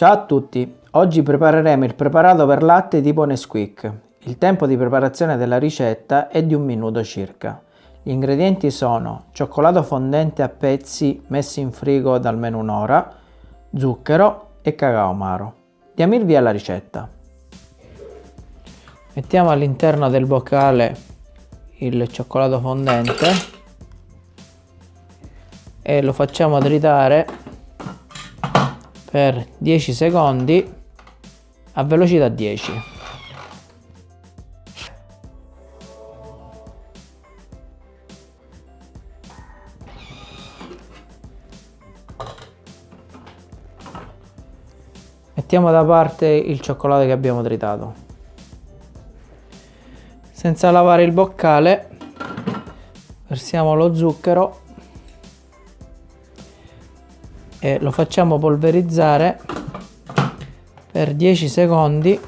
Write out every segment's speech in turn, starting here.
Ciao a tutti, oggi prepareremo il preparato per latte tipo Nesquik. Il tempo di preparazione della ricetta è di un minuto circa. Gli ingredienti sono cioccolato fondente a pezzi messo in frigo da almeno un'ora, zucchero e cacao amaro. Diamo il via alla ricetta. Mettiamo all'interno del boccale il cioccolato fondente e lo facciamo tritare per 10 secondi a velocità 10. Mettiamo da parte il cioccolato che abbiamo tritato. Senza lavare il boccale versiamo lo zucchero e lo facciamo polverizzare per 10 secondi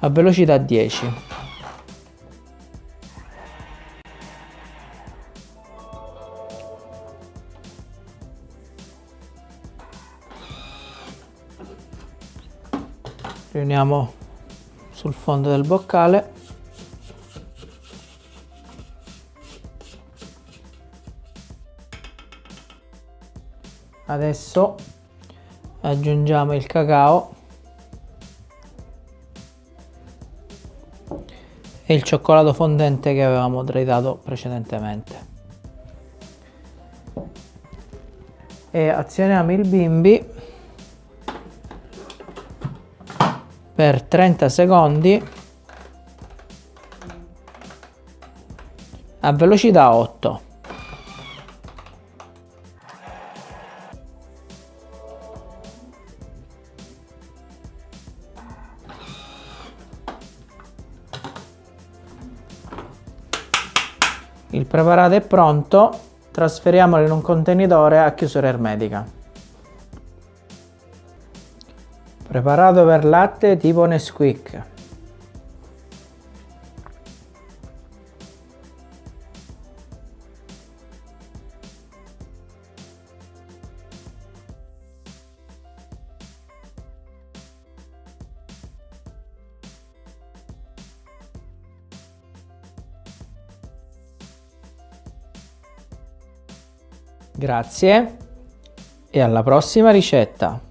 a velocità 10 riuniamo sul fondo del boccale adesso aggiungiamo il cacao e il cioccolato fondente che avevamo tritato precedentemente. E azioniamo il bimbi per 30 secondi a velocità 8 Il preparato è pronto, trasferiamolo in un contenitore a chiusura ermetica. Preparato per latte tipo Nesquik. Grazie e alla prossima ricetta!